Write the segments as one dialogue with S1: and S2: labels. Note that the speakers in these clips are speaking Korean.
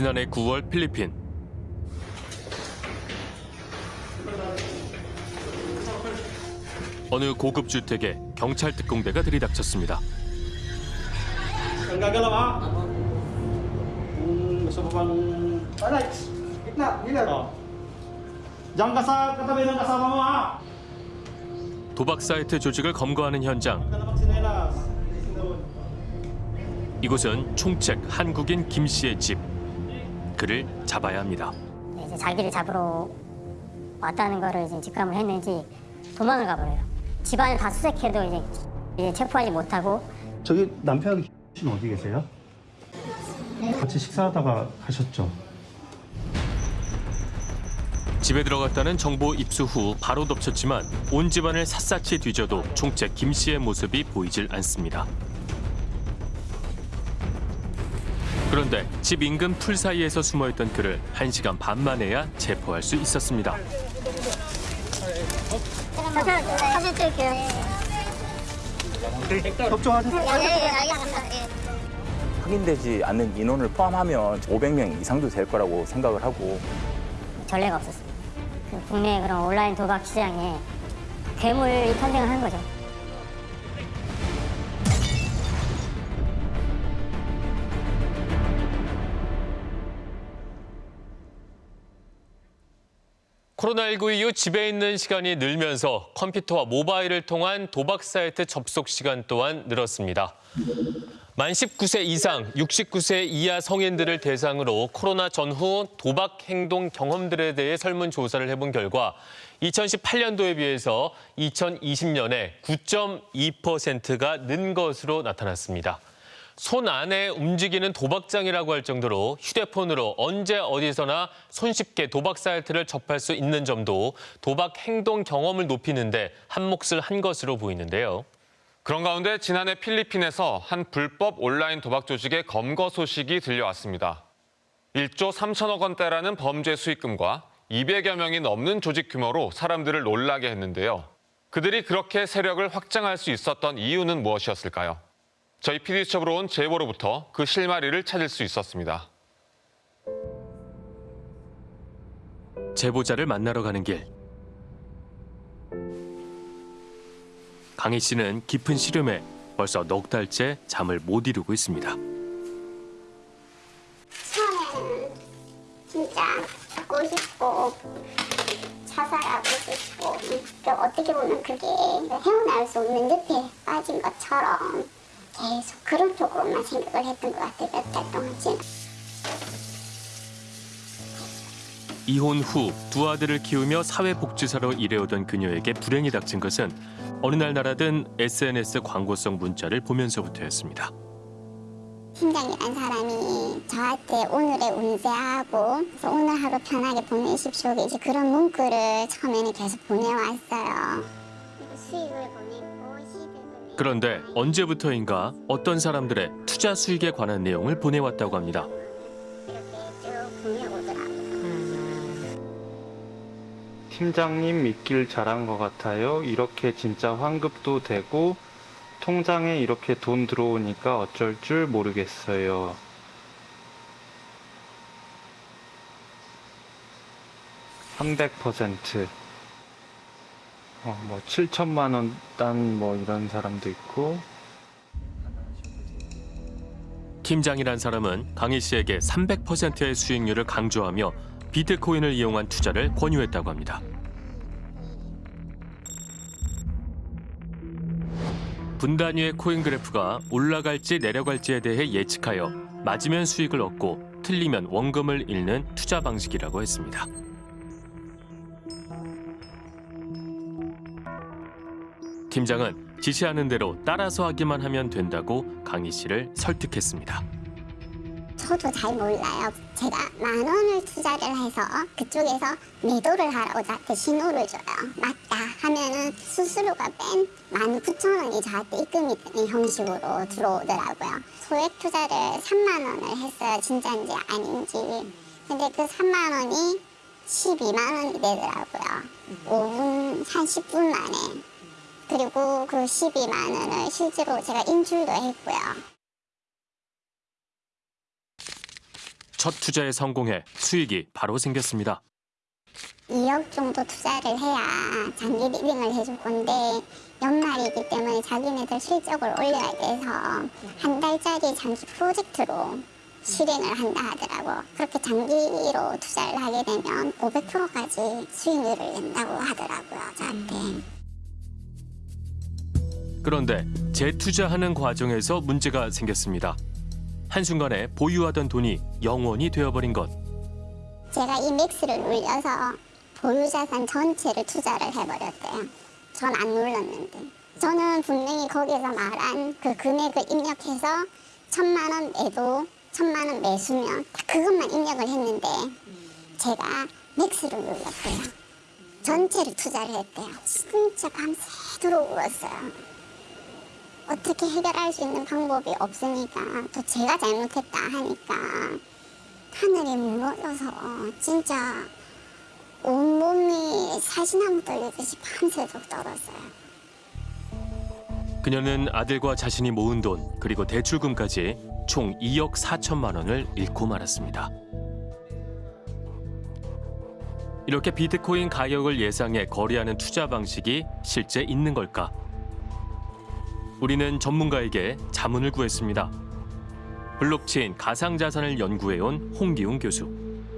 S1: 지난해 9월 필리핀 어느 고급 주택에 경찰 특공대가 들이닥쳤습니다.
S2: Oh.
S1: 도박 사이트 조직을 검거하는 현장. 이곳은 총책 한국인 김 씨의 집. 그를 잡아야 합니다.
S3: 이제 자기를 잡으러 왔다는 거를 이제 직감을 했는지 도망을 가버려요. 집안을 다 수색해도 이제, 이제 체포하지 못하고
S2: 저기 남편 씨는 어디 계세요? 같이 식사하다가 가셨죠?
S1: 집에 들어갔다는 정보 입수 후 바로 덮쳤지만 온 집안을 샅샅이 뒤져도 총책 김 씨의 모습이 보이질 않습니다. 그런데 집 인근 풀 사이에서 숨어있던 그를 한시간 반 만에야 체포할 수 있었습니다.
S3: 예.
S4: 확인되지 않는 인원을 포함하면 500명 이상도 될 거라고 생각을 하고
S3: 전례가 없었습니다. 그 국내 그런 온라인 도박 시장에 괴물이 탄생을 한 거죠.
S1: 코로나19 이후 집에 있는 시간이 늘면서 컴퓨터와 모바일을 통한 도박 사이트 접속 시간 또한 늘었습니다. 만 19세 이상, 69세 이하 성인들을 대상으로 코로나 전후 도박 행동 경험들에 대해 설문조사를 해본 결과 2018년도에 비해서 2020년에 9.2%가 는 것으로 나타났습니다. 손 안에 움직이는 도박장이라고 할 정도로 휴대폰으로 언제 어디서나 손쉽게 도박 사이트를 접할 수 있는 점도 도박 행동 경험을 높이는데 한 몫을 한 것으로 보이는데요.
S5: 그런 가운데 지난해 필리핀에서 한 불법 온라인 도박 조직의 검거 소식이 들려왔습니다. 1조 3천억 원대라는 범죄 수익금과 200여 명이 넘는 조직 규모로 사람들을 놀라게 했는데요. 그들이 그렇게 세력을 확장할 수 있었던 이유는 무엇이었을까요? 저희 PD수첩으로 온 제보로부터 그 실마리를 찾을 수 있었습니다.
S1: 제보자를 만나러 가는 길. 강희 씨는 깊은 시름에 벌써 넉 달째 잠을 못 이루고 있습니다.
S6: 처음에는 진짜 죽고 싶고 자살하고 싶고 또 어떻게 보면 그게 헤어나올 수 없는 늪에 빠진 것처럼 계속 그런 쪽으로만 생각을 했던 것 같아요. 몇 달 동안 지금.
S1: 이혼 후 두 아들을 키우며 사회복지사로 일해오던 그녀에게 불행이 닥친 것은 어느 날 날아든 SNS 광고성 문자를 보면서부터였습니다.
S6: 팀장이란 사람이 저한테 오늘의 운세하고 오늘 하루 편하게 보내십시오. 이제 그런 문구를 처음에는 계속 보내왔어요. 수익을
S1: 그런데 언제부터인가 어떤 사람들의 투자 수익에 관한 내용을 보내왔다고 합니다.
S6: 보내오더라고요
S7: 팀장님 믿길 잘한 것 같아요. 이렇게 진짜 환급도 되고 통장에 이렇게 돈 들어오니까 어쩔 줄 모르겠어요. (300%) 어, 뭐 7천만 원 딴 뭐 이런 사람도 있고
S1: 팀장이란 사람은 강희 씨에게 300%의 수익률을 강조하며 비트코인을 이용한 투자를 권유했다고 합니다. 분 단위의 코인 그래프가 올라갈지 내려갈지에 대해 예측하여 맞으면 수익을 얻고 틀리면 원금을 잃는 투자 방식이라고 했습니다. 팀장은 지시하는 대로 따라서 하기만 하면 된다고 강희 씨를 설득했습니다.
S6: 저도 잘 몰라요. 제가 만 원을 투자를 해서 그쪽에서 매도를 하라고 저한테 신호를 줘요. 맞다 하면은 수수료가 뺀 만 구천 원이 저한테 입금이 되는 형식으로 들어오더라고요. 소액 투자를 3만 원을 했어요. 진짜인지 아닌지. 근데 그 3만 원이 12만 원이 되더라고요. 5분, 한 10분 만에. 그리고 그 12만 원을 실제로 제가 인출도 했고요.
S1: 첫 투자에 성공해 수익이 바로 생겼습니다.
S6: 2억 정도 투자를 해야 장기 리딩을 해줄 건데 연말이기 때문에 자기네들 실적을 올려야 돼서 한 달짜리 장기 프로젝트로 실행을 한다 하더라고. 그렇게 장기로 투자를 하게 되면 500%까지 수익률을 낸다고 하더라고요, 저한테.
S1: 그런데 재투자하는 과정에서 문제가 생겼습니다. 한순간에 보유하던 돈이 0원이 되어버린 것.
S6: 제가 이 max를 눌려서 보유자산 전체를 투자를 해버렸대요. 전 안 눌렀는데. 저는 분명히 거기서 말한 그 금액을 입력해서 천만 원 매도, 천만 원 매수면 다 그것만 입력을 했는데 제가 max를 눌렀대요. 전체를 투자를 했대요. 진짜 밤새도록 울었어요. 어떻게 해결할 수 있는 방법이 없으니까 또 제가 잘못했다 하니까 하늘이 무너져서 진짜 온몸이 사시나무 떨리듯이 밤새도록 떨었어요.
S1: 그녀는 아들과 자신이 모은 돈 그리고 대출금까지 총 2억 4천만 원을 잃고 말았습니다. 이렇게 비트코인 가격을 예상해 거래하는 투자 방식이 실제 있는 걸까? 우리는 전문가에게 자문을 구했습니다. 블록체인 가상자산을 연구해온 홍기웅 교수.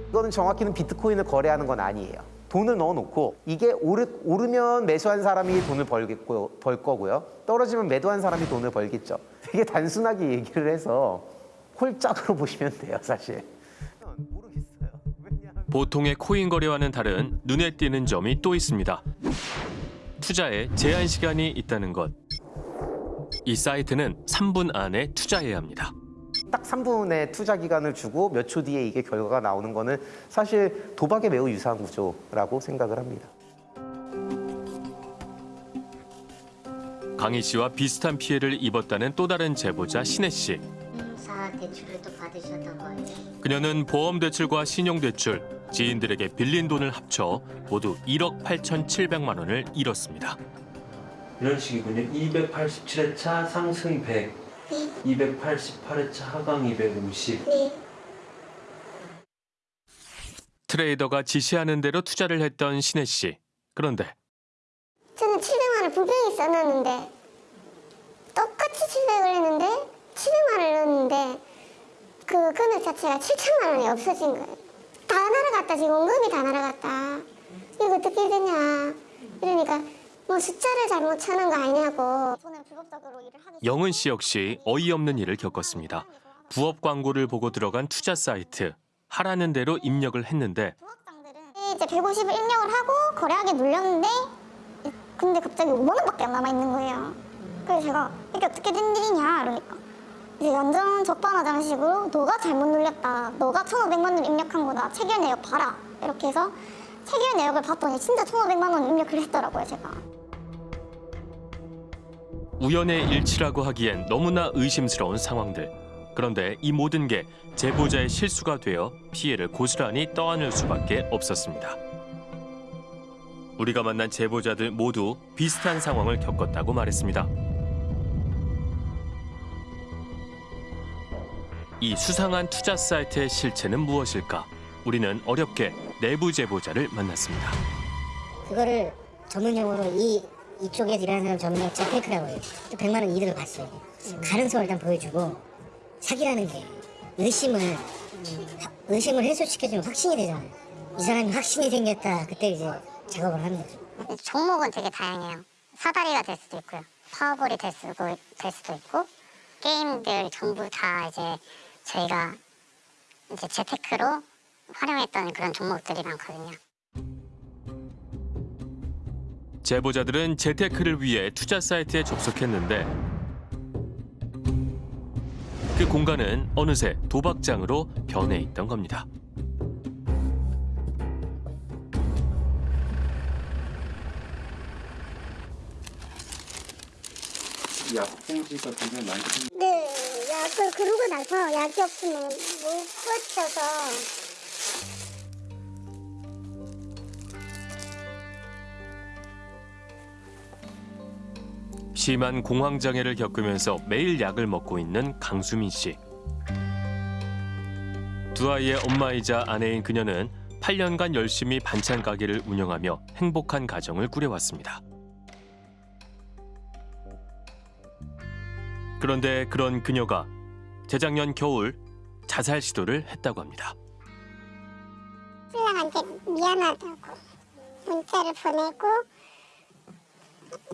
S8: 이거는 정확히는 비트코인을 거래하는 건 아니에요. 돈을 넣어놓고 이게 오르, 오르면 매수한 사람이 돈을 벌겠고, 벌 거고요. 떨어지면 매도한 사람이 돈을 벌겠죠. 되게 단순하게 얘기를 해서 홀짝으로 보시면 돼요, 사실.
S1: 보통의 코인 거래와는 다른 눈에 띄는 점이 또 있습니다. 투자에 제한 시간이 있다는 것. 이 사이트는 3분 안에 투자해야 합니다.
S8: 딱 3분의 투자 기간을 주고 몇 초 뒤에 이게 결과가 나오는 거는 사실 도박에 매우 유사한 구조라고 생각을 합니다.
S1: 강희 씨와 비슷한 피해를 입었다는 또 다른 제보자 신혜 씨.
S3: 사 대출을 또 받으셨던 거예요?
S1: 그녀는 보험 대출과 신용 대출, 지인들에게 빌린 돈을 합쳐 모두 1억 8,700만 원을 잃었습니다.
S9: 이런 식이군요. 287회차 상승 100, 288회차 하강 250.
S1: 트레이더가 지시하는 대로 투자를 했던 신혜 씨. 그런데
S6: 저는 700만 원을 분명히 써놨는데 똑같이 700을 했는데 700만 원을 넣었는데 그 금액 자체가 7천만 원이 없어진 거예요. 다 날아갔다 지금 원금이 다 날아갔다. 이거 어떻게 되냐. 이러니까 뭐 숫자를 잘못 쳐는 거 아니냐고.
S1: 영은 씨 역시 어이없는 일을 겪었습니다. 부업 광고를 보고 들어간 투자 사이트. 하라는 대로 입력을 했는데
S6: 이제 150을 입력을 하고 거래하기 눌렸는데 근데 갑자기 5만 원밖에 안 남아 있는 거예요. 그래서 제가 이게 어떻게 된 일이냐 그러니까 이제 완전 적반하장 식으로 너가 잘못 눌렸다. 너가 1,500만 원 입력한 거다. 체결 내역 봐라. 이렇게 해서 체결 내역을 봤더니 진짜 1,500만 원 입력을 했더라고요, 제가.
S1: 우연의 일치라고 하기엔 너무나 의심스러운 상황들. 그런데 이 모든 게 제보자의 실수가 되어 피해를 고스란히 떠안을 수밖에 없었습니다. 우리가 만난 제보자들 모두 비슷한 상황을 겪었다고 말했습니다. 이 수상한 투자 사이트의 실체는 무엇일까? 우리는 어렵게 내부 제보자를 만났습니다.
S3: 그거를 전문 용어로 이 이쪽에서 일하는 사람 용어 재테크라고 해요. 100만 원 이득을 봤어요. 가능성을 일단 보여주고 사기라는 게 의심을 의심을 해소시켜주면 확신이 되잖아요. 이 사람이 확신이 생겼다. 그때 이제 작업을 하는 거죠.
S6: 종목은 되게 다양해요. 사다리가 될 수도 있고요. 파워볼이 될 수도, 될 수도 있고 게임들 전부 다 이제 저희가 이제 재테크로 활용했던 그런 종목들이 많거든요.
S1: 제보자들은 재테크를 위해 투자 사이트에 접속했는데 그 공간은 어느새 도박장으로 변해 있던 겁니다.
S9: 약봉지가 굉장히 많이
S6: 네, 약을 그러고 나서 약이 없으면 못 버텨서
S1: 심한 공황 장애를 겪으면서 매일 약을 먹고 있는 강수민 씨. 두 아이의 엄마이자 아내인 그녀는 8년간 열심히 반찬 가게를 운영하며 행복한 가정을 꾸려왔습니다. 그런데 그런 그녀가 재작년 겨울 자살 시도를 했다고 합니다.
S6: 신랑한테 미안하다고 문자를 보내고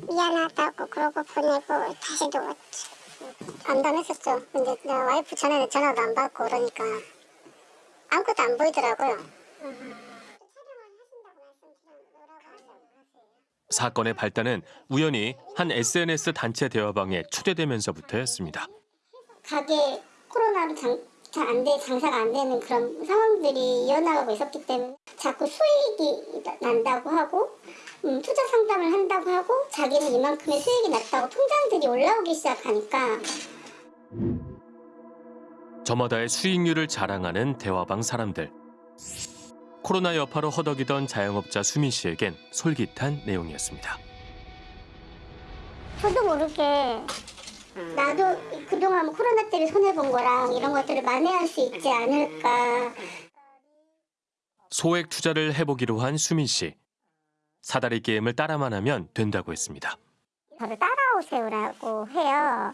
S6: 미안하다고 그러고 보내고 다시 누웠지. 안담했었죠. 근데 내 와이프 전화는 전화도 안 받고 그러니까 아무것도 안 보이더라고요.
S1: 사건의 발단은 우연히 한 SNS 단체 대화방에 초대되면서부터였습니다.
S6: 가게 코로나로 장, 잘안 돼, 장사가 안 되는 그런 상황들이 이어나가고 있었기 때문에 자꾸 수익이 나- 난다고 하고 음, 투자 상담을 한다고 하고 자기는 이만큼의 수익이 났다고 통장들이 올라오기 시작하니까
S1: 저마다의 수익률을 자랑하는 대화방 사람들. 코로나 여파로 허덕이던 자영업자 수민 씨에겐 솔깃한 내용이었습니다.
S6: 저도 모르게 나도 그동안 코로나 때문에 손해본 거랑 이런 것들을 만회할 수 있지 않을까
S1: 소액 투자를 해보기로 한 수민 씨. 사다리 게임을 따라만 하면 된다고 했습니다.
S6: 저를 따라오세요라고 해요.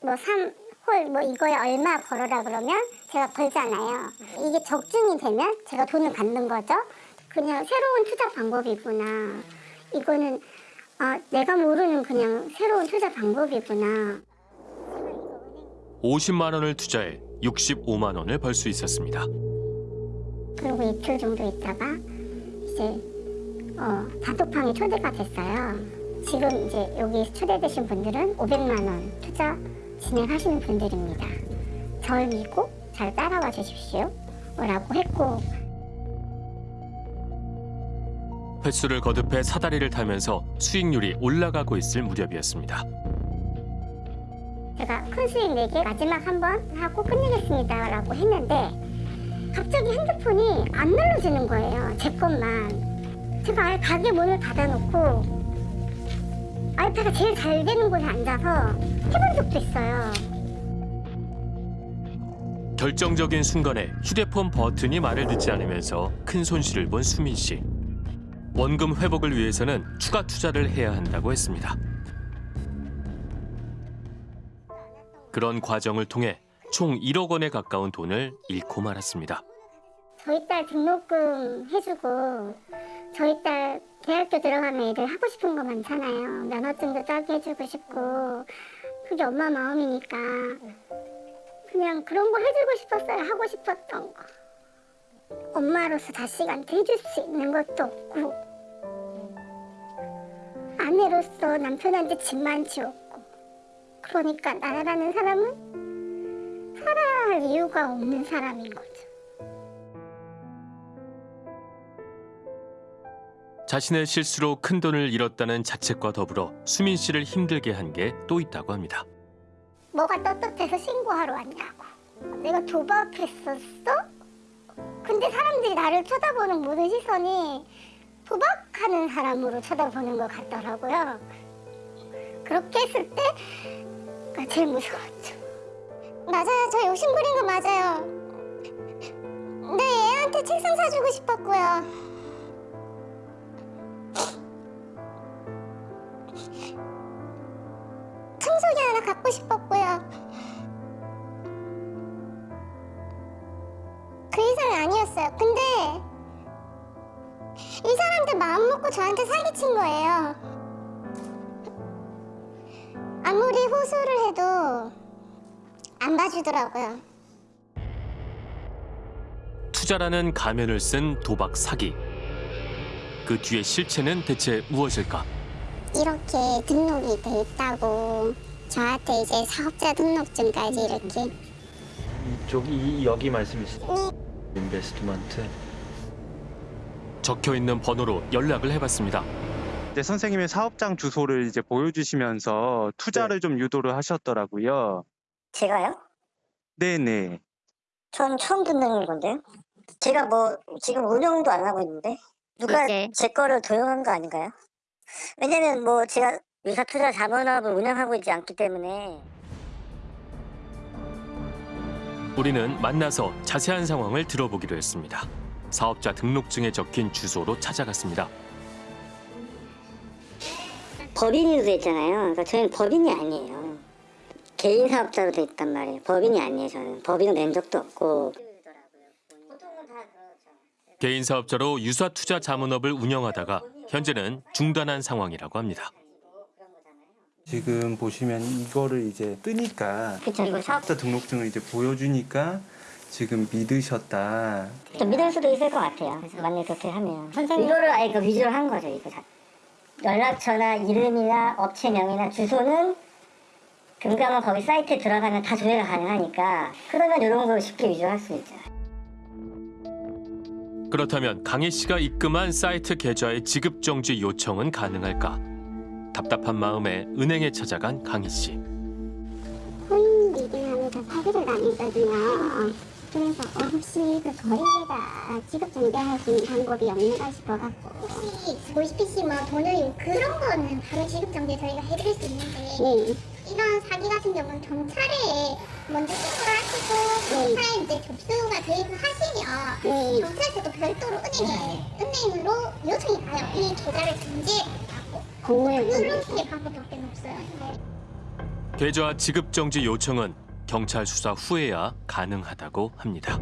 S6: 짝뭐 3 홀 뭐 이거에 얼마 벌어라 그러면 제가 벌잖아요. 이게 적중이 되면 제가 돈을 받는 거죠. 그냥 새로운 투자 방법이구나. 이거는 아, 내가 모르는 그냥 새로운 투자 방법이구나.
S1: 50만 원을 투자해 65만 원을 벌 수 있었습니다.
S6: 그리고 이틀 정도 있다가 이제 어, 단톡방에 초대가 됐어요. 지금 이제 여기 초대되신 분들은 500만 원 투자 진행하시는 분들입니다. 절 믿고 잘 따라와 주십시오. 라고 했고
S1: 횟수를 거듭해 사다리를 타면서 수익률이 올라가고 있을 무렵이었습니다.
S6: 제가 큰 수익 내게 마지막 한 번 하고 끝내겠습니다. 라고 했는데 갑자기 핸드폰이 안 눌러지는 거예요. 제 것만. 제가 가게 문을 닫아놓고 아이패가 제일 잘 되는 곳에 앉아서 해본 적도 있어요.
S1: 결정적인 순간에 휴대폰 버튼이 말을 듣지 않으면서 큰 손실을 본 수민 씨. 원금 회복을 위해서는 추가 투자를 해야 한다고 했습니다. 그런 과정을 통해 총 1억 원에 가까운 돈을 잃고 말았습니다.
S6: 저희 딸 등록금 해주고 저희 딸 대학교 들어가면 애들 하고 싶은 거 많잖아요. 면허증도 따게 해주고 싶고 그게 엄마 마음이니까 그냥 그런 거 해주고 싶었어요. 하고 싶었던 거. 엄마로서 자식한테 해줄 수 있는 것도 없고 아내로서 남편한테 집만 지웠고 그러니까 나라는 사람은 살아야 할 이유가 없는 사람인 거죠.
S1: 자신의 실수로 큰 돈을 잃었다는 자책과 더불어 수민 씨를 힘들게 한 게 또 있다고 합니다.
S6: 뭐가 떳떳해서 신고하러 왔냐고. 내가 도박했었어? 근데 사람들이 나를 쳐다보는 모든 시선이 도박하는 사람으로 쳐다보는 것 같더라고요. 그렇게 했을 때가 제일 무서웠죠. 맞아요. 저 욕심 부린 거 맞아요. 네, 애한테 책상 사주고 싶었고요. 청소기 하나 갖고 싶었고요. 그 이상이 아니었어요. 근데 이 사람들 마음 먹고 저한테 사기친 거예요. 아무리 호소를 해도 안 봐주더라고요.
S1: 투자라는 가면을 쓴 도박 사기. 그 뒤의 실체는 대체 무엇일까?
S6: 이렇게 등록이 돼 있다고 저한테 이제 사업자 등록증까지 이렇게
S9: 이쪽 이 여기 말씀이시죠? 인베스트먼트.
S1: 적혀 있는 번호로 연락을 해봤습니다.
S7: 이제 선생님의 사업장 주소를 이제 보여주시면서 투자를 좀 유도를 하셨더라고요.
S3: 제가요?
S7: 네네.
S3: 전 처음 듣는 건데요. 제가 뭐 지금 운영도 안 하고 있는데 누가
S10: 이제.
S3: 제 거를 도용한 거 아닌가요? 왜냐면 뭐 제가 유사투자 자문업을 운영하고 있지 않기 때문에
S1: 우리는 만나서 자세한 상황을 들어보기로 했습니다. 사업자 등록증에 적힌 주소로 찾아갔습니다.
S3: 법인으로 돼 있잖아요. 그러니까 저희는 법인이 아니에요. 개인 사업자로 돼 있단 말이에요. 법인이 아니에요. 저는 법인을 낸 적도 없고.
S1: 개인 사업자로 유사 투자 자문업을 운영하다가 현재는 중단한 상황이라고 합니다.
S7: 지금 보시면 이거를 이제 뜨니까
S3: 그쵸 이거 사업
S7: 사업자 등록증을 이제 보여주니까 지금 믿으셨다.
S3: 좀 믿을 수도 있을 것 같아요. 그래서 만약에 그렇게 하면 선생님 이거를 아예 그 위조를 한 거죠. 이거 자. 연락처나 이름이나 업체명이나 주소는 금감원 거기 사이트에 들어가면 다 조회가 가능하니까 그러면 이런 거 쉽게 위조할 수 있죠.
S1: 그렇다면 강희 씨가 입금한 사이트 계좌의 지급 정지 요청은 가능할까? 답답한 마음에 은행에 찾아간 강희 씨.
S6: 코인 리딩하면서 사기를 당했거든요. 그래서 어, 혹시 그 거래계좌 지급 정지할 수 있는 방법이 없는가 싶어갖고 혹시 보이스피시 뭐 돈을 그런 거는 바로 지급 정지 저희가 해드릴 수 있는데 이런 사기 같은 경우는 경찰에 먼저 신고를 하시고 경찰에 이제 접수가 돼 있고 하시면 경찰서도 별도로 은행에 은행으로 요청이 가요. 이 계좌를 정지
S1: 계좌 지급 정지 요청은 경찰 수사 후에야 가능하다고 합니다.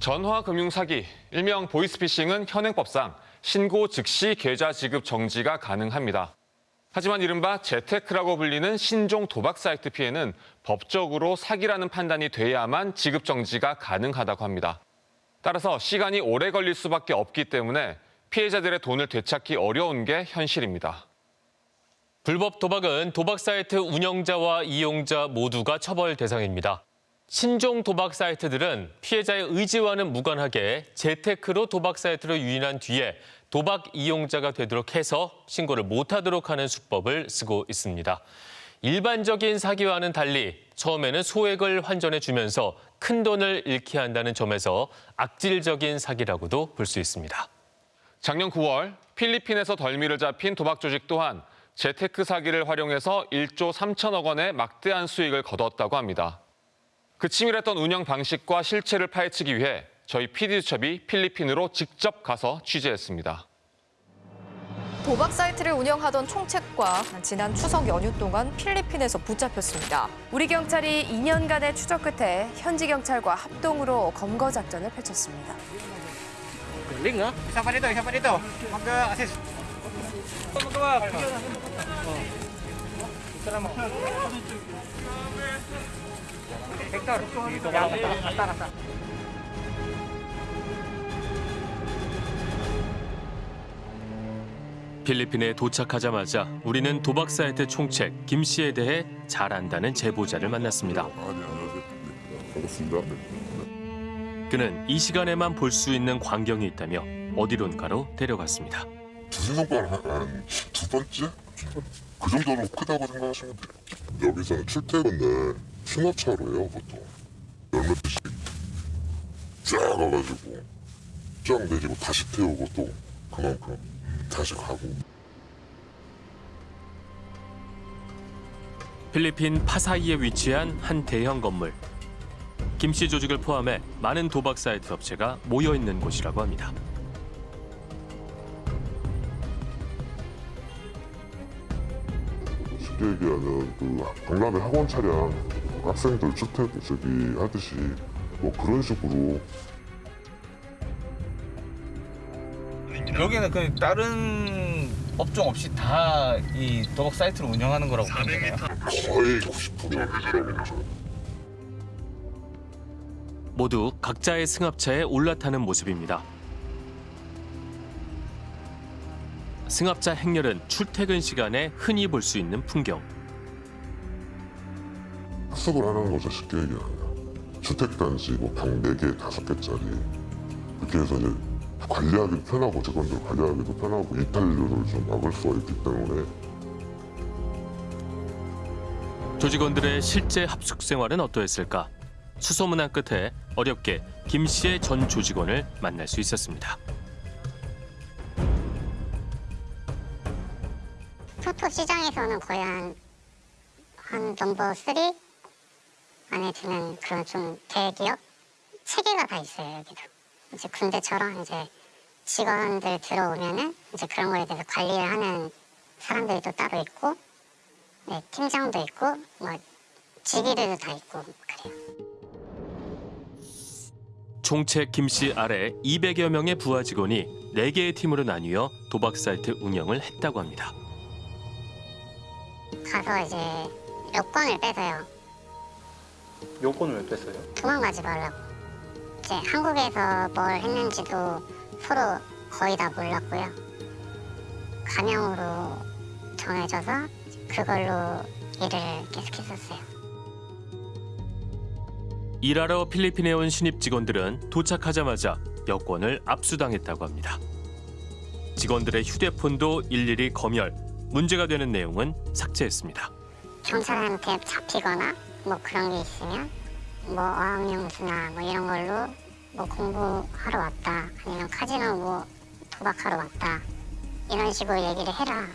S5: 전화 금융 사기, 일명 보이스피싱은 현행법상 신고 즉시 계좌 지급 정지가 가능합니다. 하지만 이른바 재테크라고 불리는 신종 도박 사이트 피해는 법적으로 사기라는 판단이 돼야만 지급 정지가 가능하다고 합니다. 따라서 시간이 오래 걸릴 수밖에 없기 때문에 피해자들의 돈을 되찾기 어려운 게 현실입니다.
S1: 불법 도박은 도박 사이트 운영자와 이용자 모두가 처벌 대상입니다. 신종 도박 사이트들은 피해자의 의지와는 무관하게 재테크로 도박 사이트로 유인한 뒤에 도박 이용자가 되도록 해서 신고를 못하도록 하는 수법을 쓰고 있습니다. 일반적인 사기와는 달리 처음에는 소액을 환전해 주면서 큰 돈을 잃게 한다는 점에서 악질적인 사기라고도 볼 수 있습니다.
S5: 작년 9월 필리핀에서 덜미를 잡힌 도박 조직 또한 재테크 사기를 활용해서 1조 3천억 원의 막대한 수익을 거뒀다고 합니다. 그 치밀했던 운영 방식과 실체를 파헤치기 위해 저희 PD수첩이 필리핀으로 직접 가서 취재했습니다.
S10: 도박 사이트를 운영하던 총책과 지난 추석 연휴 동안 필리핀에서 붙잡혔습니다. 우리 경찰이 2년간의 추적 끝에 현지 경찰과 합동으로 검거 작전을 펼쳤습니다.
S2: Uh. Oh.
S1: 필리핀에 도착하자마자 우리는 도박 사이트 총책 김 씨에 대해 잘 안다는 제보자를 만났습니다. 그는 이 시간에만 볼 수 있는 광경이 있다며 어디론가로 데려갔습니다.
S11: 한두 번째? 그 정도로 크다고 생각하시면 돼요. 여기서는 출퇴근 날 승합차로 해요 보통. 열몇 대씩 쫙 가가지고 쫙 내리고 다시 태우고 또 그만큼 다시 가고
S1: 필리핀 파사이에 위치한 한 대형 건물. 김씨 조직을 포함해 많은 도박 사이트 업체가 모여 있는 곳이라고 합니다.
S11: 쉽게 얘기하면 그 박람회 학원 차량 학생들 출퇴 저기 하듯이 뭐 그런 식으로
S2: 여기는 그 다른 업종 없이 다 이 도박 사이트를 운영하는 거라고 보면 되나요?
S11: 거의 90% 해주라고 하죠.
S1: 모두 각자의 승합차에 올라타는 모습입니다. 승합차 행렬은 출퇴근 시간에 흔히 볼 수 있는 풍경.
S11: 학습을 하는 거죠 쉽게 얘기하면 주택단지 뭐 방 4개, 5개짜리 그렇게 해서 이제 관리하기도 편하고 직원들 관리하기도 편하고 이탈률을 좀 막을 수가 있기 때문에
S1: 조직원들의 실제 합숙 생활은 어떠했을까? 수소문한 끝에 어렵게 김 씨의 전 조직원을 만날 수 있었습니다.
S6: 토토 시장에서는 거의 한 한 넘버 3 안에 드는 그런 좀 대기업 체계가 다 있어요 여기도 이제 군대처럼 이제 직원들 들어오면은 이제 그런 거에 대해서 관리를 하는 사람들도 따로 있고 네, 팀장도 있고 뭐 직위들도 다 있고 그래요.
S1: 총책 김씨 아래 200여 명의 부하 직원이 4개의 팀으로 나뉘어 도박 사이트 운영을 했다고 합니다.
S6: 가서 이제 여권을 빼서요.
S7: 요건을 왜 뺐어요?
S6: 도망가지 말라고. 이제 한국에서 뭘 했는지도 서로 거의 다 몰랐고요. 가명으로 정해져서 그걸로 일을 계속했었어요.
S1: 일하러 필리핀에 온 신입 직원들은 도착하자마자 여권을 압수당했다고 합니다. 직원들의 휴대폰도 일일이 검열, 문제가 되는 내용은 삭제했습니다.
S6: 경찰한테 잡히거나 뭐 그런 게 있으면 뭐 어학연수나 뭐 이런 걸로 뭐 공부하러 왔다 아니면 카지노 뭐 도박하러 왔다 이런 식으로 얘기를 해라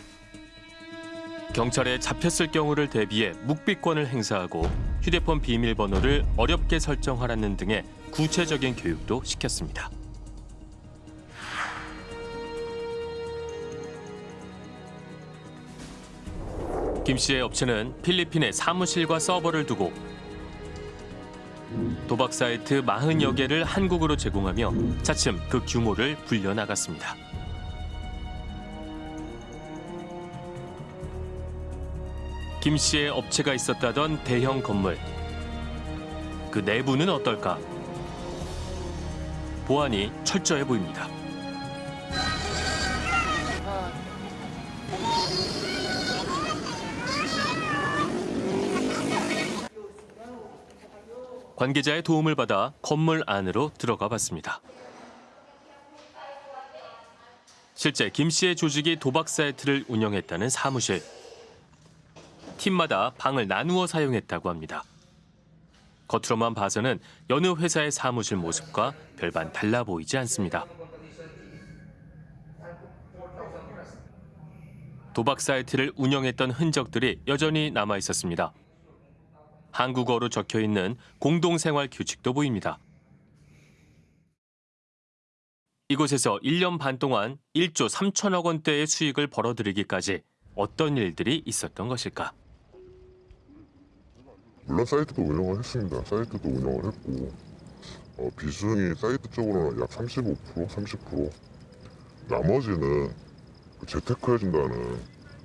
S1: 경찰에 잡혔을 경우를 대비해 묵비권을 행사하고 휴대폰 비밀번호를 어렵게 설정하라는 등의 구체적인 교육도 시켰습니다. 김 씨의 업체는 필리핀에 사무실과 서버를 두고 도박 사이트 40여 개를 한국으로 제공하며 차츰 그 규모를 불려나갔습니다. 김 씨의 업체가 있었다던 대형 건물. 그 내부는 어떨까? 보안이 철저해 보입니다. 관계자의 도움을 받아 건물 안으로 들어가 봤습니다. 실제 김 씨의 조직이 도박 사이트를 운영했다는 사무실. 팀마다 방을 나누어 사용했다고 합니다. 겉으로만 봐서는 여느 회사의 사무실 모습과 별반 달라 보이지 않습니다. 도박 사이트를 운영했던 흔적들이 여전히 남아 있었습니다. 한국어로 적혀 있는 공동생활 규칙도 보입니다. 이곳에서 1년 반 동안 1조 3천억 원대의 수익을 벌어들이기까지 어떤 일들이 있었던 것일까?
S11: 물론 사이트도 운영을 했습니다. 사이트도 운영을 했고 어, 비중이 사이트 쪽으로는 약 35%, 30% 나머지는 그 재테크 해준다는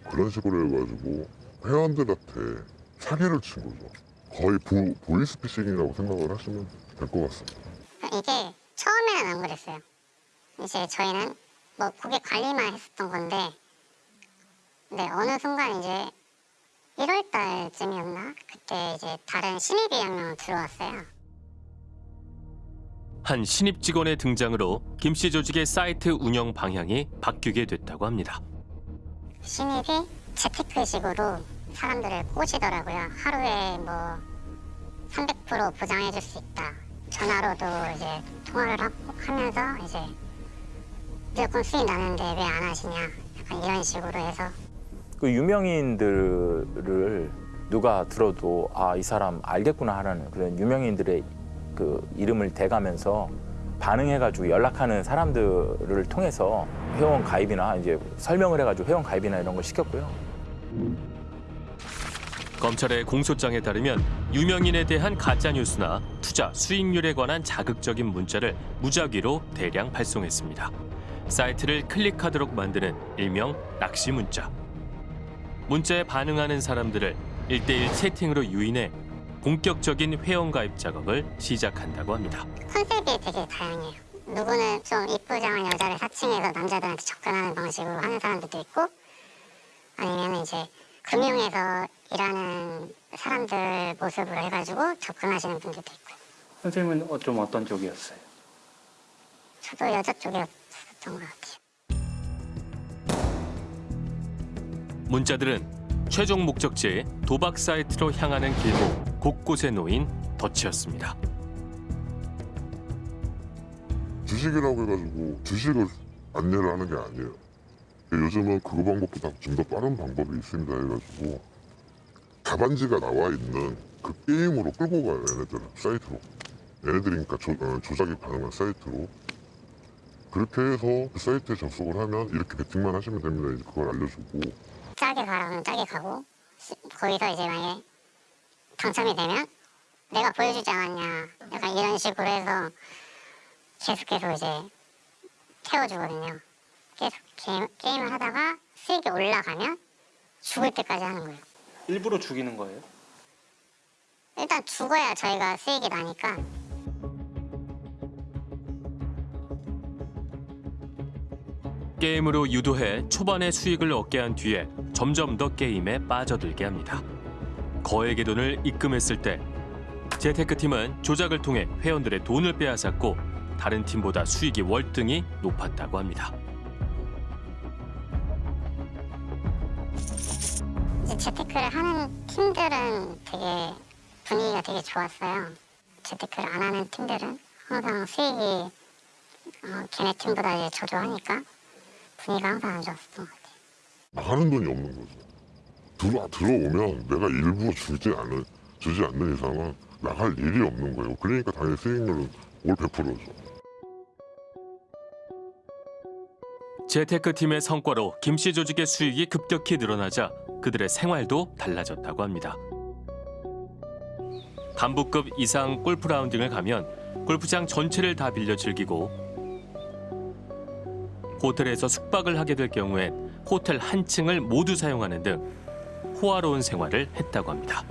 S11: 그런 식으로 해가지고 회원들한테 사기를 친 거죠. 거의 보, 보이스피싱이라고 생각을 하시면 될 것 같습니다.
S6: 이게 처음에는 안 그랬어요. 이제 저희는 뭐 고객 관리만 했었던 건데 근데 어느 순간 이제 1월 달쯤이었나? 그때 이제 다른 신입이 한 명 들어왔어요.
S1: 한 신입 직원의 등장으로 김씨 조직의 사이트 운영 방향이 바뀌게 됐다고 합니다.
S6: 신입이 재테크식으로 사람들을 꼬시더라고요. 하루에 뭐 300% 보장해줄 수 있다. 전화로도 이제 통화를 하고 하면서 이제 무조건 수익 나는데 왜 안 하시냐. 약간 이런 식으로 해서
S4: 그 유명인들을 누가 들어도 아 이 사람 알겠구나 하는 그런 유명인들의 그 이름을 대가면서 반응해가지고 연락하는 사람들을 통해서 회원 가입이나 이제 설명을 해가지고 회원 가입이나 이런 걸 시켰고요.
S1: 검찰의 공소장에 따르면 유명인에 대한 가짜 뉴스나 투자 수익률에 관한 자극적인 문자를 무작위로 대량 발송했습니다. 사이트를 클릭하도록 만드는 일명 낚시 문자. 문자에 반응하는 사람들을 일대일 채팅으로 유인해 본격적인 회원 가입 작업을 시작한다고 합니다.
S6: 컨셉이 되게 다양해요. 누구는 좀 이쁘장한 여자를 사칭해서 남자들한테 접근하는 방식으로 하는 사람들도 있고 아니면 이제 금융에서 일하는 사람들 모습으로 해가지고 접근하시는 분들도 있고
S7: 선생님은 어, 좀 어떤 쪽이었어요?
S6: 저도 여자 쪽이었던 것 같아요.
S1: 문자들은 최종 목적지 도박 사이트로 향하는 길목 곳곳에 놓인 덫이었습니다.
S11: 주식이라고 해가지고 주식을 안내를 하는 게 아니에요. 요즘은 그 방법보다 좀 더 빠른 방법이 있습니다 해가지고 답안지가 나와 있는 그 게임으로 끌고 가요 얘네들 사이트로. 얘네들이니까 조, 어, 조작이 가능한 사이트로. 그렇게 해서 그 사이트에 접속을 하면 이렇게 배팅만 하시면 됩니다. 이제 그걸 알려주고.
S6: 짜게 가라면 짜게 가고 시- 거기서 이제 만약에 당첨이 되면 내가 보여주지 않았냐. 약간 이런 식으로 해서 계속해서 이제 태워주거든요. 계속 게임, 게임을 하다가 수익이 올라가면 죽을 때까지 하는 거예요.
S7: 일부러 죽이는 거예요?
S6: 일단 죽어야 저희가 수익이 나니까
S1: 게임으로 유도해 초반에 수익을 얻게 한 뒤에 점점 더 게임에 빠져들게 합니다. 거액의 돈을 입금했을 때 재테크팀은 조작을 통해 회원들의 돈을 빼앗았고 다른 팀보다 수익이 월등히 높았다고 합니다.
S6: 재테크를 하는 팀들은 되게 분위기가 되게 좋았어요. 재테크를 안 하는 팀들은 항상 수익이 어, 걔네 팀보다 이제 저조하니까 분위기가 항상 안 좋았었던 것 같아요.
S11: 나가는 돈이 없는 거죠 들어, 들어오면 내가 일부러 주지 않을, 주지 않는 이상은 나갈 일이 없는 거예요 그러니까 당연히 수익률은 올 100%죠
S1: 재테크팀의 성과로 김씨 조직의 수익이 급격히 늘어나자 그들의 생활도 달라졌다고 합니다. 간부급 이상 골프 라운딩을 가면 골프장 전체를 다 빌려 즐기고 호텔에서 숙박을 하게 될 경우엔 호텔 한 층을 모두 사용하는 등 호화로운 생활을 했다고 합니다.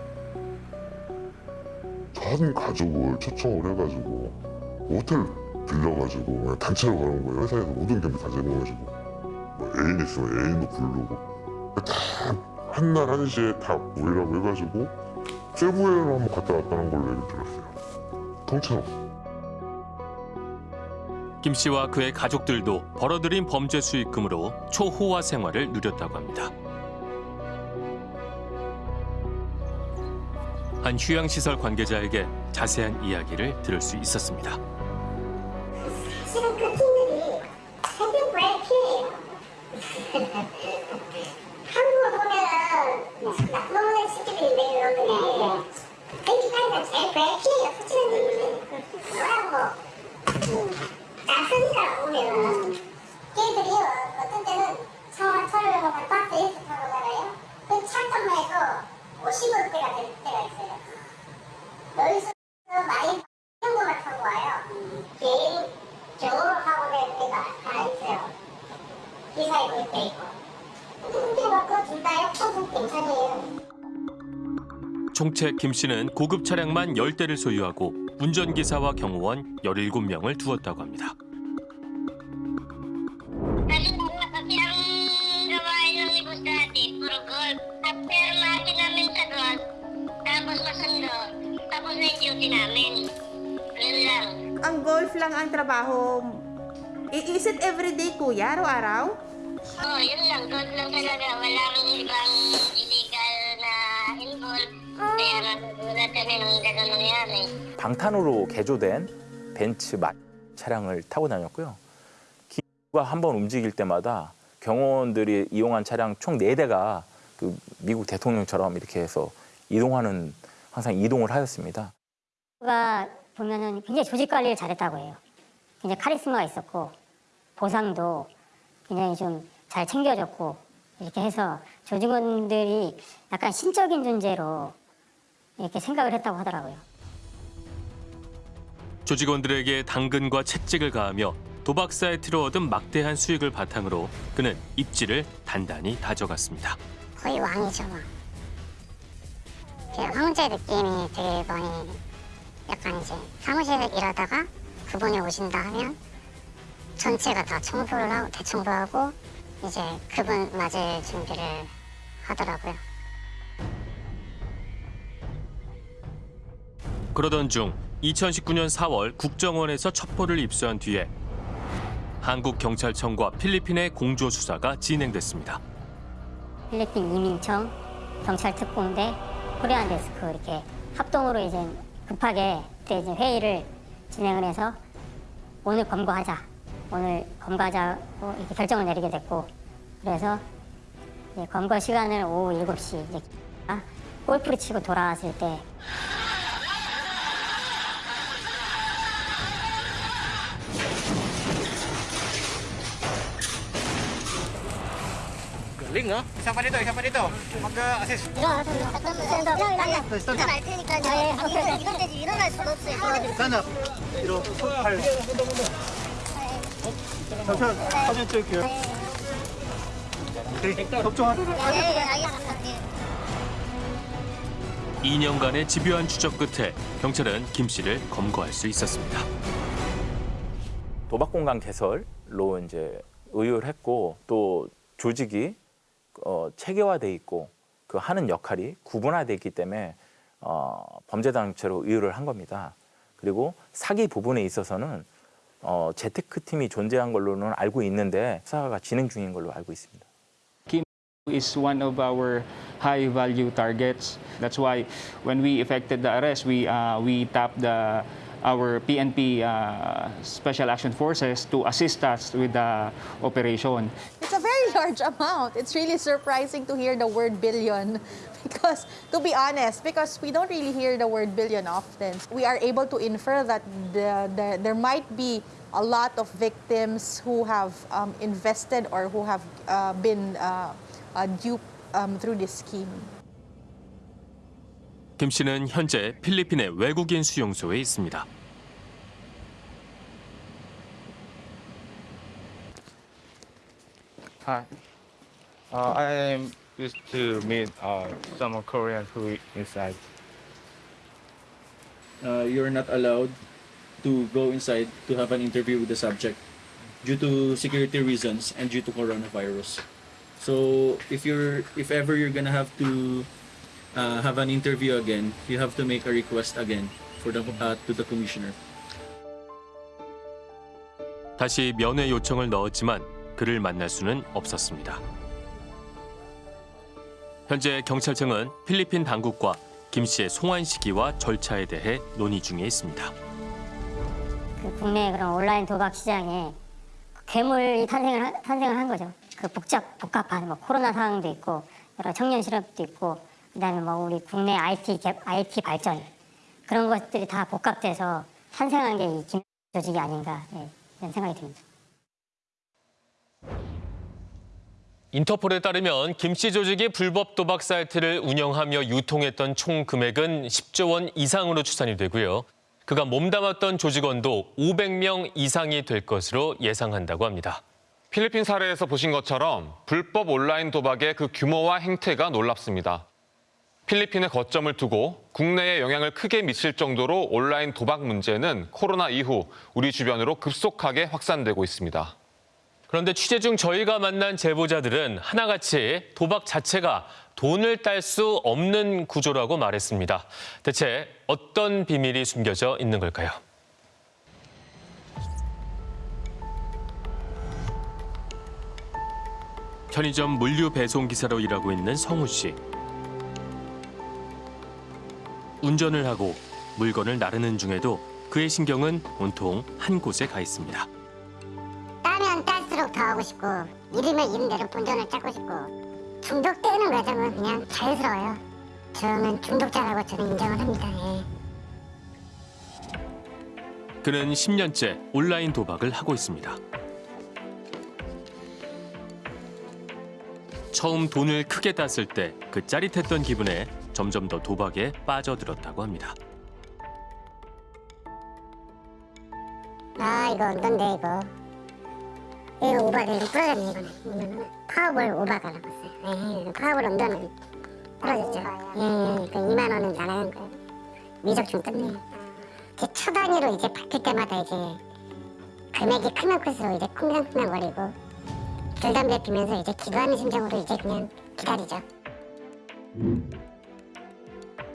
S11: 전 가족을 초청을 해가지고 호텔 빌려가지고 단체로 가는 거예요. 회사에서 모든 경비 다 제공해주고. 뭐 애인 있으면 애인도 부르고. 다 한날 한시에 다 모이라고 해가지고 세부에로 한번 갔다 왔다는 걸로 얘기 들었어요. 통째로
S1: 김 씨와 그의 가족들도 벌어들인 범죄 수익금으로 초호화 생활을 누렸다고 합니다. 한 휴양시설 관계자에게 자세한 이야기를 들을 수 있었습니다.
S6: 실은 그 팀들이 해변 브레이킹이에요. 한국을 보면은 나쁜 시키들이 매일 오는데 베이킹하니까 제일 브레이킹이에요. 수치는 뭐라고 낯서니까 보면은 걔들이 어떤 때는 처음 철을 보면 박스 이렇게 타고 가요. 그 잠깐만해도 50원 대가 될 때가 있어요. 여기서 많이 현금을 타고 와요. 하고 낸 데가 하나 있어요. 기사에 그때 있고. 근데 뭐그 둘다 역소득 괜찮아요.
S1: 총책 김 씨는 고급 차량만 10대를 소유하고 운전기사와 경호원 17명을 두었다고 합니다.
S6: Tapos duty namin. Lang.
S12: Ang golf lang ang trabaho. Is it everyday, kuya? Araw-araw?
S6: Oo, oh, yun lang. Gold lang talaga. Walang ibang illegal na involved. Kaya nagulat kami nung gano'n nangyari.
S4: 방탄으로 개조된 벤츠 마 차량을 타고 다녔고요. 기가 한 번 움직일 때마다 경호원들이 이용한 차량 총 네대가 그 미국 대통령처럼 이렇게 해서 이동하는 항상 이동을 하였습니다.
S3: 가 보면은 굉장히 조직 관리를 잘했다고 해요. 굉장히 카리스마가 있었고 보상도 굉장히 좀 잘 챙겨줬고 이렇게 해서 조직원들이 약간 신적인 존재로 이렇게 생각을 했다고 하더라고요.
S1: 조직원들에게 당근과 채찍을 가하며 도박 사이트로 얻은 막대한 수익을 바탕으로 그는 입지를 단단히 다져갔습니다.
S6: 거의 왕이죠, 왕. 그 황제 느낌이 되게 많이 약간 이제 사무실에 일하다가 그분이 오신다 하면 전체가 다 청소를 하고 대청소하고 이제 그분 맞을 준비를 하더라고요.
S1: 그러던 중 2019년 4월 국정원에서 첩보를 입수한 뒤에 한국 경찰청과 필리핀의 공조 수사가 진행됐습니다.
S3: 필리핀 이민청, 경찰 특공대, 코리안 데스크 이렇게 합동으로 이제 급하게 그때 이제 회의를 진행을 해서 오늘 검거하자, 오늘 검거하자고 이렇게 결정을 내리게 됐고 그래서 검거 시간을 오후 7시 이제 골프를 치고 돌아왔을 때
S2: Link no? Siapa dito? Siapa dito? Mag-assist.
S3: 일어나서 알 테니까 요. 이건 되지 일어날 수가 없어요.
S2: Sana. Pero, 팔. 잠시만, 사진 찍을게요. 오케이, 마.
S3: 네, 알겠습니다.
S1: 2년간의 집요한 추적 끝에 경찰은 김 씨를 검거할 수 있었습니다.
S4: 도박 공간 개설로 이제 의율했고 또 조직이 어, 체계화돼 있고 그 하는 역할이 구분화돼 있기 때문에 어, 범죄 단체로 의율을 한 겁니다. 그리고 사기 부분에 있어서는 어, 재테크 팀이 존재한 걸로는 알고 있는데 수사가 진행 중인 걸로 알고 있습니다.
S13: is one of our high value targets. That's why when we effected the arrest, we uh, we tapped the our PNP uh, Special Action Forces to assist us with the operation.
S12: It's a very large amount. It's really surprising to hear the word billion because, to be honest, because we don't really hear the word billion often, we are able to infer that the, the, there might be a lot of victims who have um, invested or who have uh, been uh, uh, duped um, through this scheme.
S1: 김 씨는 현재 필리핀의 외국인 수용소에 있습니다.
S7: Hi. Uh, I used to meet uh, some Koreans who inside.
S9: Uh, you're not allowed to go inside to have an interview with the subject due to security reasons and due to coronavirus. So if you're if ever you're gonna have to uh, have an interview again, you have to make a request again for the uh, to the commissioner.
S1: 다시 면회 요청을 넣었지만 그를 만날 수는 없었습니다. 현재 경찰청은 필리핀 당국과 김 씨의 송환 시기와 절차에 대해 논의 중에 있습니다.
S3: 그 국내 그런 온라인 도박 시장에 괴물이 탄생을 한- 탄생을 한 거죠. 그 복잡 복합한 뭐 코로나 상황도 있고 여러 청년 실업도 있고 그다음에 뭐 우리 국내 IT 개, IT 발전 그런 것들이 다 복합돼서 탄생한 게 이 김 조직이 아닌가 예, 이런 생각이 듭니다.
S1: 인터폴에 따르면 김씨 조직이 불법 도박 사이트를 운영하며 유통했던 총 금액은 10조 원 이상으로 추산이 되고요. 그가 몸담았던 조직원도 500명 이상이 될 것으로 예상한다고 합니다.
S5: 필리핀 사례에서 보신 것처럼 불법 온라인 도박의 그 규모와 행태가 놀랍습니다. 필리핀의 거점을 두고 국내에 영향을 크게 미칠 정도로 온라인 도박 문제는 코로나 이후 우리 주변으로 급속하게 확산되고 있습니다.
S1: 그런데 취재 중 저희가 만난 제보자들은 하나같이 도박 자체가 돈을 딸 수 없는 구조라고 말했습니다. 대체 어떤 비밀이 숨겨져 있는 걸까요? 편의점 물류 배송 기사로 일하고 있는 성우 씨. 운전을 하고 물건을 나르는 중에도 그의 신경은 온통 한 곳에 가 있습니다.
S6: 따면 딸수록 더 하고 싶고 이르면 이른 대로 본전을 찾고 싶고 중독되는 과정은 그냥 자연스러워요. 저는 중독자라고 저는 인정을 합니다. 예.
S1: 그는 10년째 온라인 도박을 하고 있습니다. 처음 돈을 크게 땄을 때 그 짜릿했던 기분에 점점 더 도박에 빠져들었다고 합니다.
S6: 아 이거 어떤데 이거? 이거 오바돼 이거 부러졌네 이거는. 파워볼 over가 나왔어요. 예, 파워볼 under는 부러졌죠. 예, 예, 그 2만 원은 나가는 거예요. 미적중 끝내 이제 초 단위로 이제 바뀔 때마다 이제 금액이 크면 클수록 이제 쿵당쿵당거리고 줄 담배 피면서 이제 기도하는 심정으로 이제 그냥 기다리죠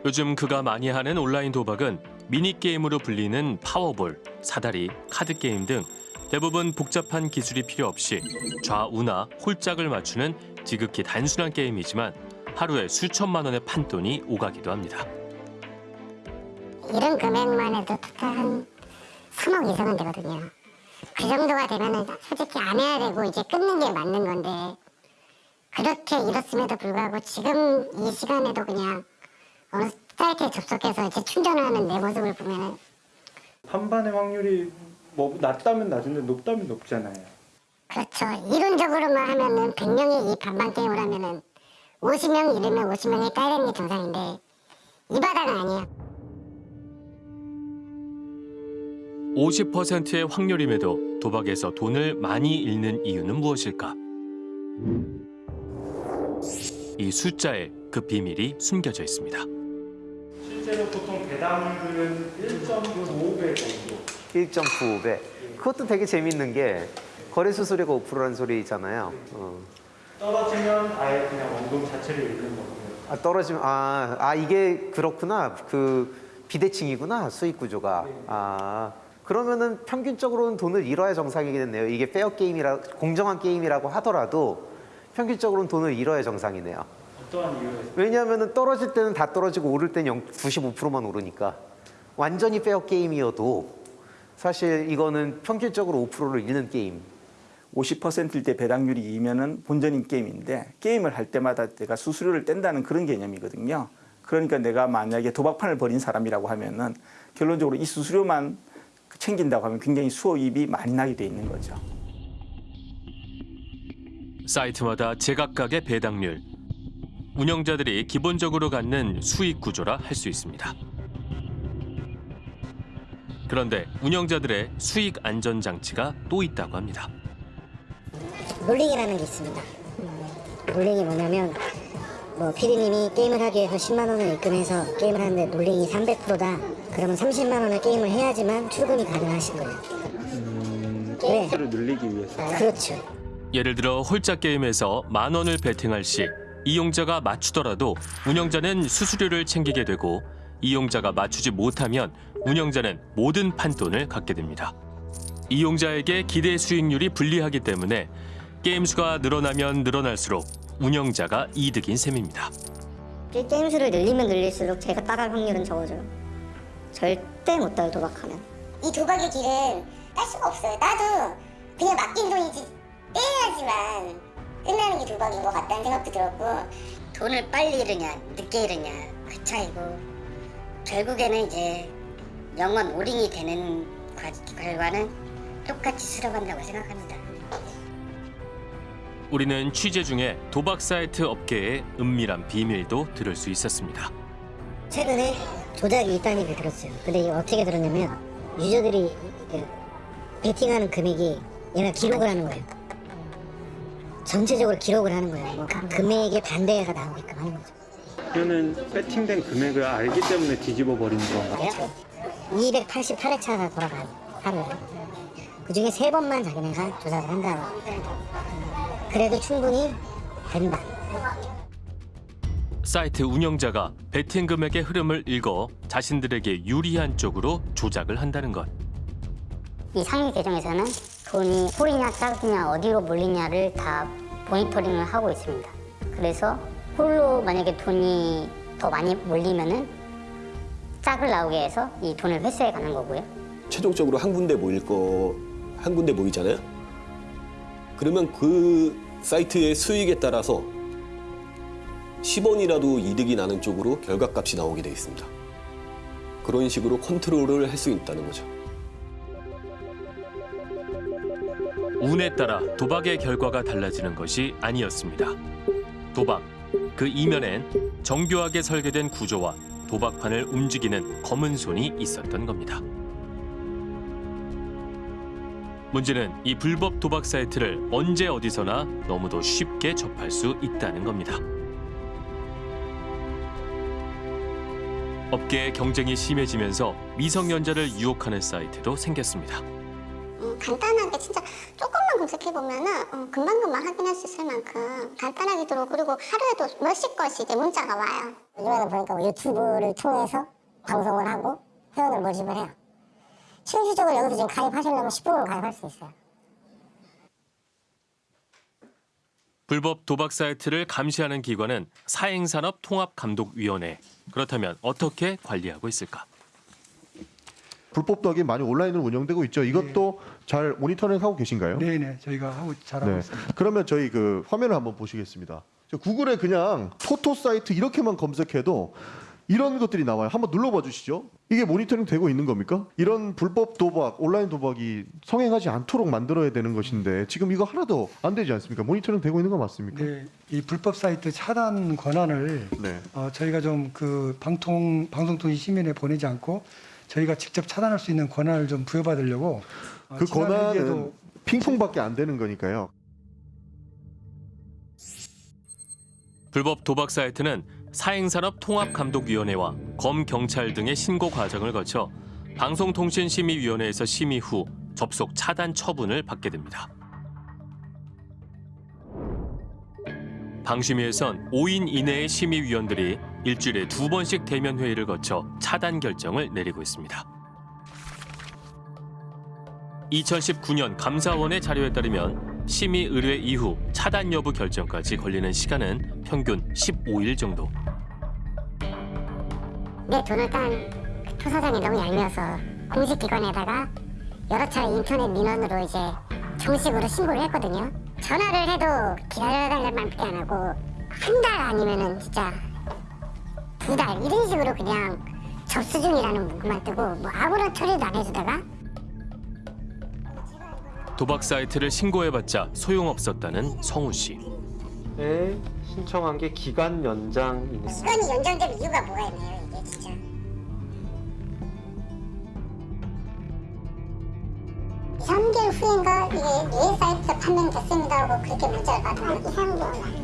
S1: 요즘 그가 많이 하는 온라인 도박은 미니게임으로 불리는 파워볼, 사다리, 카드게임 등 대부분 복잡한 기술이 필요 없이 좌우나 홀짝을 맞추는 지극히 단순한 게임이지만 하루에 수천만 원의 판돈이 오가기도 합니다.
S6: 이런 금액만 해도 한 3억 이상은 되거든요. 그 정도가 되면은 솔직히 안 해야 되고 이제 끊는 게 맞는 건데 그렇게 일었음에도 불구하고 지금 이 시간에도 그냥 어느 사이트에 접속해서 이제 충전을 하는 내 모습을 보면은
S7: 한반의 확률이 뭐 낮다면 낮은데 높다면 높잖아요.
S6: 그렇죠. 이론적으로만 하면은 100명이 이 반반 게임을 하면은 50명 이르면 50명이 따이는 게 정상인데 이 바닥은 아니에요.
S1: 50%의 확률임에도 도박에서 돈을 많이 잃는 이유는 무엇일까? 이 숫자에 그 비밀이 숨겨져 있습니다.
S7: 실제로 보통 배당률은 1.95배 정도.
S8: 1.95배. 그것도 되게 재밌는 게 거래 수수료가 5%라는 소리잖아요. 어.
S7: 떨어지면 아예 그냥 원금 자체를 잃는 거고요.
S8: 아, 떨어지면 아, 아 이게 그렇구나. 그 비대칭이구나 수익 구조가. 아 그러면은 평균적으로는 돈을 잃어야 정상이겠네요. 이게 페어 게임이라 공정한 게임이라고 하더라도 평균적으로는 돈을 잃어야 정상이네요.
S7: 어떠한 이유에서?
S8: 왜냐하면은 떨어질 때는 다 떨어지고 오를 때는 95%만 오르니까 완전히 페어 게임이어도 사실 이거는 평균적으로 5%를 잃는 게임.
S14: 50%일 때 배당률이 2면은 본전인 게임인데 게임을 할 때마다 내가 수수료를 뗀다는 그런 개념이거든요. 그러니까 내가 만약에 도박판을 벌인 사람이라고 하면은 결론적으로 이 수수료만 챙긴다고 하면 굉장히 수호입이 많이 나게 돼 있는 거죠.
S1: 사이트마다 제각각의 배당률, 운영자들이 기본적으로 갖는 수익 구조라 할 수 있습니다. 그런데 운영자들의 수익 안전 장치가 또 있다고 합니다.
S3: 롤링이라는 게 있습니다. 롤링이 뭐냐면 뭐 피디님이 게임을 하기 위해서 10만 원을 입금해서 게임을 하는데 롤링이 300%다. 그러면 30만 원을 게임을 해야지만 출금이 가능하신 거예요. 네.
S14: 수를 늘리기 위해서.
S3: 그렇죠.
S1: 예를 들어 홀짝 게임에서 만 원을 베팅할 시 이용자가 맞추더라도 운영자는 수수료를 챙기게 되고 이용자가 맞추지 못하면 운영자는 모든 판돈을 갖게 됩니다. 이용자에게 기대 수익률이 불리하기 때문에 게임 수가 늘어나면 늘어날수록 운영자가 이득인 셈입니다.
S3: 게- 게임 수를 늘리면 늘릴수록 제가 따갈 확률은 적어져요. 절대 못 따요 도박하면.
S6: 이 도박의 길은 딸 수가 없어요. 나도 그냥 맡긴 돈이지 떼야지만 끝나는 게 도박인 것 같다는 생각도 들었고
S3: 돈을 빨리 잃으냐 늦게 잃으냐 그 차이고 결국에는 이제 영원 오링이 되는 과- 결과는 똑같이 수렴한다고 생각합니다.
S1: 우리는 취재 중에 도박 사이트 업계의 은밀한 비밀도 들을 수 있었습니다.
S3: 최근에 조작이 있다는 얘기 들었어요. 근데 어떻게 들었냐면 유저들이 그 베팅하는 금액이 얘가 기록을 하는 거예요. 전체적으로 기록을 하는 거예요. 뭐 금액의 반대가 나오게끔 하는 거죠.
S7: 그러면 배팅된 금액을 알기 때문에 뒤집어 버리는 건가요?
S3: 288회차가 돌아가요 하루에. 그 중에 세 번만 자기네가 조작을 한다고. 그래도 충분히 된다.
S1: 사이트 운영자가 베팅 금액의 흐름을 읽어 자신들에게 유리한 쪽으로 조작을 한다는 것.
S6: 이 상위 계정에서는 돈이 홀이냐 짝이냐 어디로 몰리냐를 다 모니터링을 하고 있습니다. 그래서 홀로 만약에 돈이 더 많이 몰리면은 짝을 나오게 해서 이 돈을 회수해 가는 거고요.
S15: 최종적으로 한 군데 모일 거 한 군데 모이잖아요. 그러면 그 사이트의 수익에 따라서 10원이라도 이득이 나는 쪽으로 결과값이 나오게 돼 있습니다. 그런 식으로 컨트롤을 할 수 있다는 거죠.
S1: 운에 따라 도박의 결과가 달라지는 것이 아니었습니다. 도박, 그 이면엔 정교하게 설계된 구조와 도박판을 움직이는 검은 손이 있었던 겁니다. 문제는 이 불법 도박 사이트를 언제 어디서나 너무도 쉽게 접할 수 있다는 겁니다. 업계의 경쟁이 심해지면서 미성년자를 유혹하는 사이트도 생겼습니다.
S6: 음, 간단하게 진짜 조금만 검색해보면은 어, 금방금방 확인할 수 있을 만큼 간단하게 들어오고 그리고 하루에도 몇십 건씩 이제 문자가 와요.
S3: 요즘에는 보니까 뭐 유튜브를 통해서 방송을 하고 회원을 모집을 해요. 실질적으로 여기서 지금 가입하시려면 10분은 가입할 수 있어요.
S1: 불법 도박 사이트를 감시하는 기관은 사행산업통합감독위원회. 그렇다면 어떻게 관리하고 있을까?
S16: 불법 도박이 많이 온라인으로 운영되고 있죠. 이것도 잘 모니터링 하고 계신가요?
S2: 네네 저희가 하고 잘하고
S16: 네.
S2: 있습니다.
S16: 그러면 저희 그 화면을 한번 보시겠습니다. 저 구글에 그냥 토토 사이트 이렇게만 검색해도 이런 것들이 나와요. 한번 눌러봐 주시죠. 이게 모니터링 되고 있는 겁니까? 이런 불법 도박, 온라인 도박이 성행하지 않도록 만들어야 되는 것인데 지금 이거 하나도 안 되지 않습니까? 모니터링 되고 있는 거 맞습니까?
S17: 네, 이 불법 사이트 차단 권한을
S16: 네.
S17: 어, 저희가 좀 그 방통 방송통신 시민에 보내지 않고 저희가 직접 차단할 수 있는 권한을 좀 부여받으려고 어,
S16: 그
S17: 지난
S16: 권한은 핑퐁밖에 안 되는 거니까요.
S1: 불법 도박 사이트는 사행산업통합감독위원회와 검경찰 등의 신고 과정을 거쳐 방송통신심의위원회에서 심의 후 접속 차단 처분을 받게 됩니다. 방심위에선 5인 이내의 심의위원들이 일주일에 두 번씩 대면 회의를 거쳐 차단 결정을 내리고 있습니다. 2019년 감사원의 자료에 따르면 심의 의뢰 이후 차단 여부 결정까지 걸리는 시간은 평균 15일 정도.
S6: 내 돈을 딴 투사장이 너무 얄미워서 공식 기관에다가 여러 차례 인터넷 민원으로 이제 정식으로 신고를 했거든요. 전화를 해도 기다려달라는 말밖에 안 하고 한 달 아니면은 진짜 두 달 이런 식으로 그냥 접수 중이라는 문구만 뜨고 뭐 아무런 처리도 안 해주다가
S1: 도박 사이트를 신고해봤자 소용없었다는 성우 씨.
S8: 에 신청한 게 기간 연장입니다.
S6: 시간이 연장된 이유가 뭐가 있나요 이게 진짜. 삼개월 후인가 이게 뇌 사이트 판명됐습니다 하고 그렇게 문자를 2, 3개월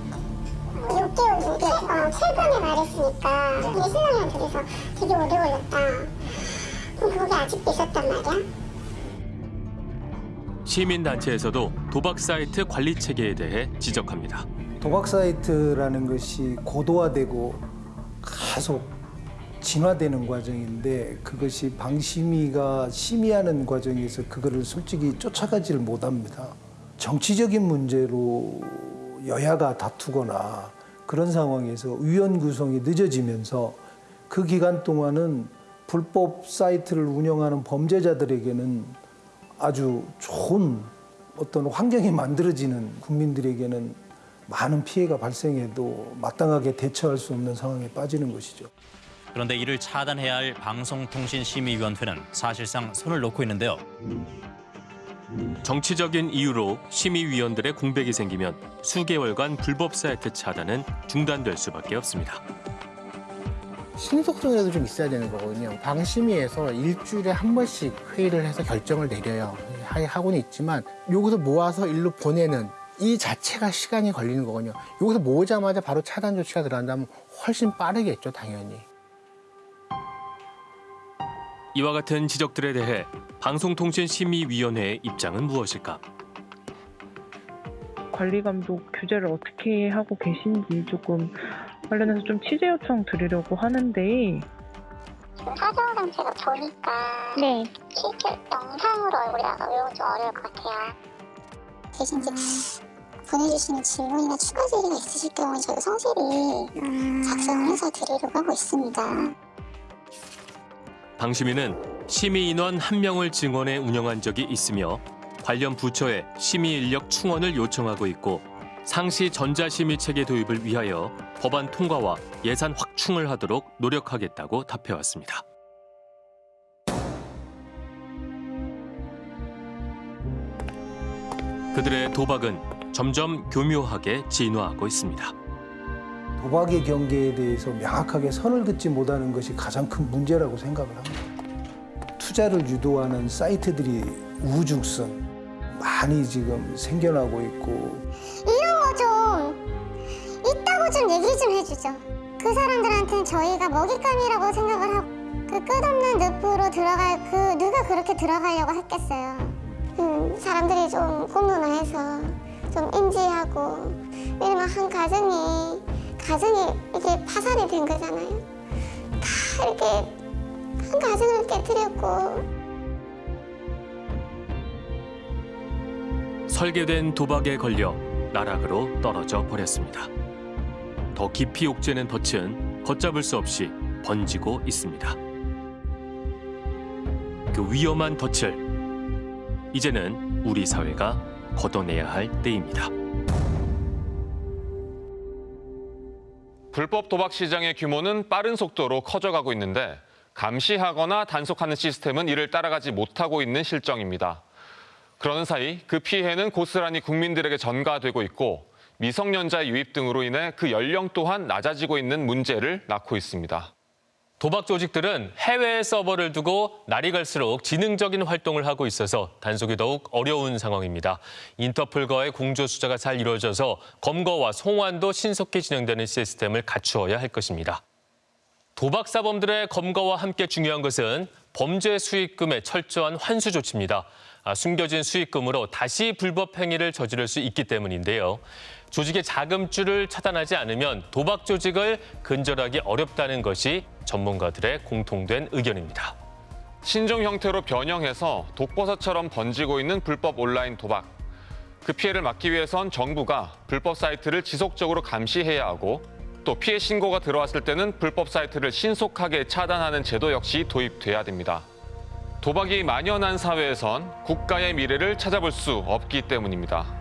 S6: 6개월, 6개월 어, 최근에 말했으니까 이게 신랑이한테 그래서 되게 오래 걸렸다 그럼 그게 아직도 있었단 말이야?
S1: 시민단체에서도 도박 사이트 관리 체계에 대해 지적합니다.
S18: 도박 사이트라는 것이 고도화되고 계속 진화되는 과정인데 그것이 방심위가 심의하는 과정에서 그거를 솔직히 쫓아가지를 못합니다. 정치적인 문제로 여야가 다투거나 그런 상황에서 위원 구성이 늦어지면서 그 기간 동안은 불법 사이트를 운영하는 범죄자들에게는 아주 좋은 어떤 환경이 만들어지는 국민들에게는 많은 피해가 발생해도 마땅하게 대처할 수 없는 상황에 빠지는 것이죠.
S19: 그런데 이를 차단해야 할 방송통신심의위원회는 사실상 손을 놓고 있는데요.
S1: 정치적인 이유로 심의위원들의 공백이 생기면 수개월간 불법 사이트 차단은 중단될 수밖에 없습니다.
S20: 신속성이라도 좀 있어야 되는 거거든요. 방심위에서 일주일에 한 번씩 회의를 해서 결정을 내려요. 하- 하고는 있지만 여기서 모아서 일로 보내는 이 자체가 시간이 걸리는 거거든요. 여기서 모으자마자 바로 차단 조치가 들어간다면 훨씬 빠르겠죠, 당연히.
S1: 이와 같은 지적들에 대해 방송통신심의위원회의 입장은 무엇일까?
S21: 관리 감독 규제를 어떻게 하고 계신지 조금 관련해서 좀 취재 요청 드리려고 하는데
S6: 지금 사정 상태가 보니까 네. 실제 영상으로 얼굴이 나가면 좀 어려울 것 같아요. 대신 이제 보내주시는 질문이나 추가 질의가 있으실 경우에 저희가 성실히 작성을 해서 드리려고 하고 있습니다.
S1: 방심위는 심의 인원 한 명을 증원해 운영한 적이 있으며 관련 부처에 심의 인력 충원을 요청하고 있고 상시 전자심의 체계 도입을 위하여 법안 통과와 예산 확충을 하도록 노력하겠다고 답해왔습니다. 그들의 도박은 점점 교묘하게 진화하고 있습니다.
S18: 도박의 경계에 대해서 명확하게 선을 긋지 못하는 것이 가장 큰 문제라고 생각을 합니다. 투자를 유도하는 사이트들이 우중선 많이 지금 생겨나고 있고
S6: 이런 거 좀 있다고 좀 얘기 좀 해주죠. 그 사람들한테는 저희가 먹잇감이라고 생각을 하고 그 끝없는 늪으로 들어갈 그 누가 그렇게 들어가려고 했겠어요. 음, 사람들이 좀 공론화해서 좀 인지하고 왜냐면 한 가정이 가정이 이게 파산이 된 거잖아요. 다 이렇게 한 가정을 깨뜨렸고
S1: 설계된 도박에 걸려 나락으로 떨어져 버렸습니다. 더 깊이 옥죄는 덫은 걷잡을 수 없이 번지고 있습니다. 그 위험한 덫을 이제는 우리 사회가 걷어내야 할 때입니다.
S5: 불법 도박 시장의 규모는 빠른 속도로 커져가고 있는데 감시하거나 단속하는 시스템은 이를 따라가지 못하고 있는 실정입니다. 그러는 사이 그 피해는 고스란히 국민들에게 전가되고 있고 미성년자 유입 등으로 인해 그 연령 또한 낮아지고 있는 문제를 낳고 있습니다.
S1: 도박 조직들은 해외에 서버를 두고 날이 갈수록 지능적인 활동을 하고 있어서 단속이 더욱 어려운 상황입니다. 인터폴과의 공조 수사가 잘 이루어져서 검거와 송환도 신속히 진행되는 시스템을 갖추어야 할 것입니다. 도박 사범들의 검거와 함께 중요한 것은 범죄 수익금의 철저한 환수 조치입니다. 아, 숨겨진 수익금으로 다시 불법 행위를 저지를 수 있기 때문인데요. 조직의 자금줄을 차단하지 않으면 도박 조직을 근절하기 어렵다는 것이 전문가들의 공통된 의견입니다.
S5: 신종 형태로 변형해서 독버섯처럼 번지고 있는 불법 온라인 도박. 그 피해를 막기 위해선 정부가 불법 사이트를 지속적으로 감시해야 하고 또 피해 신고가 들어왔을 때는 불법 사이트를 신속하게 차단하는 제도 역시 도입돼야 됩니다. 도박이 만연한 사회에선 국가의 미래를 찾아볼 수 없기 때문입니다.